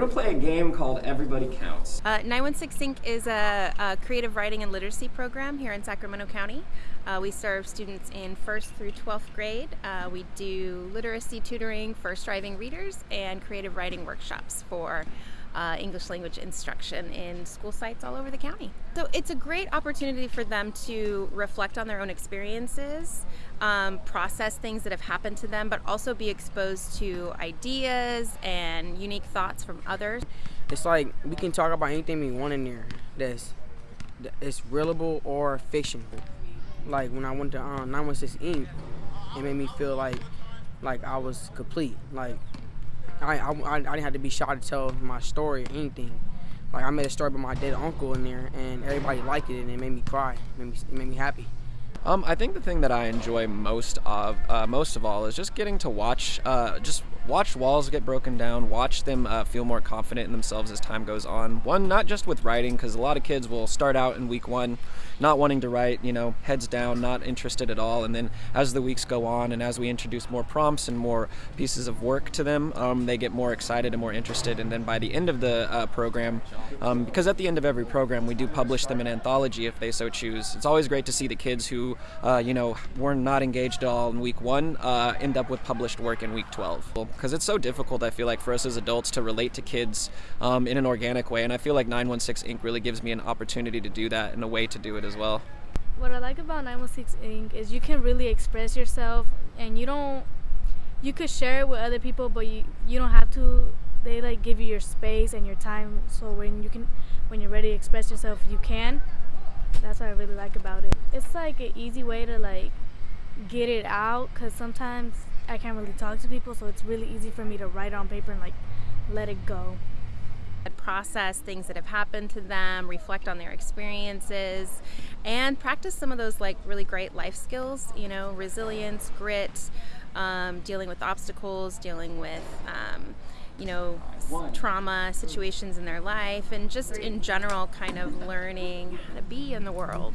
gonna play a game called Everybody Counts. Uh, 916 Ink is a, a, creative writing and literacy program here in Sacramento County. Uh, we serve students in first through 12th grade. Uh, we do literacy tutoring for striving readers and creative writing workshops for uh, English language instruction in school sites all over the county. So it's a great opportunity for them to reflect on their own experiences, um, process things that have happened to them, but also be exposed to ideas and unique thoughts from others. It's like we can talk about anything we want in there that's it's realable or fictional. Like when I went to um, 916 Ink, it made me feel like like I was complete. Like I, I, I didn't have to be shy to tell my story or anything. Like I made a story about my dead uncle in there, and everybody liked it, and it made me cry. It made me, it made me happy. Um, I think the thing that I enjoy most of uh, most of all is just getting to watch uh, just watch walls get broken down, watch them uh, feel more confident in themselves as time goes on. One, not just with writing, because a lot of kids will start out in week one not wanting to write, you know, heads down, not interested at all. And then as the weeks go on and as we introduce more prompts and more pieces of work to them, um, they get more excited and more interested. And then by the end of the uh, program, um, because at the end of every program we do publish them an anthology if they so choose, it's always great to see the kids uh, you know, were not engaged at all in week one uh, end up with published work in week 12 because it's so difficult, I feel like, for us as adults to relate to kids um, in an organic way. And I feel like 916 Ink really gives me an opportunity to do that and a way to do it as well. What I like about 916 Ink is you can really express yourself and you don't, you could share it with other people, but you, you don't have to. They like give you your space and your time so when you can, when you're ready to express yourself, you can. That's what I really like about it. It's like an easy way to like get it out because sometimes I can't really talk to people, so it's really easy for me to write on paper and like let it go. Process things that have happened to them, reflect on their experiences, and practice some of those like really great life skills, you know, resilience, grit, um, dealing with obstacles, dealing with, um, you know, trauma situations in their life, and just in general, kind of learning how to be in the world.